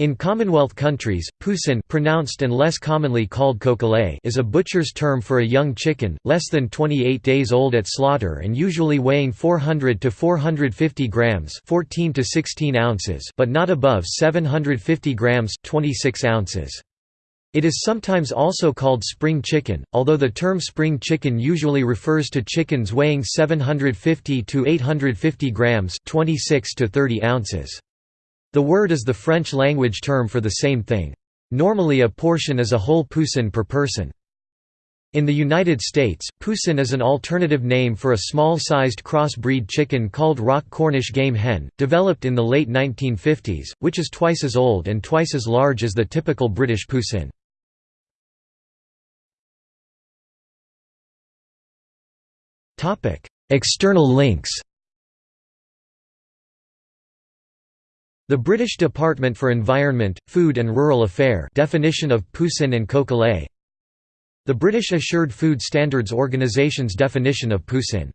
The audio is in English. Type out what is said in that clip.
In Commonwealth countries, poussin pronounced and less commonly called is a butcher's term for a young chicken, less than 28 days old at slaughter and usually weighing 400 to 450 grams 14 to 16 ounces but not above 750 grams 26 ounces. It is sometimes also called spring chicken, although the term spring chicken usually refers to chickens weighing 750 to 850 grams 26 to 30 ounces. The word is the French language term for the same thing. Normally a portion is a whole poussin per person. In the United States, poussin is an alternative name for a small-sized cross-breed chicken called rock Cornish game hen, developed in the late 1950s, which is twice as old and twice as large as the typical British poussin. External links The British Department for Environment, Food and Rural Affairs definition of poussin and coquelet The British Assured Food Standards Organisation's definition of poussin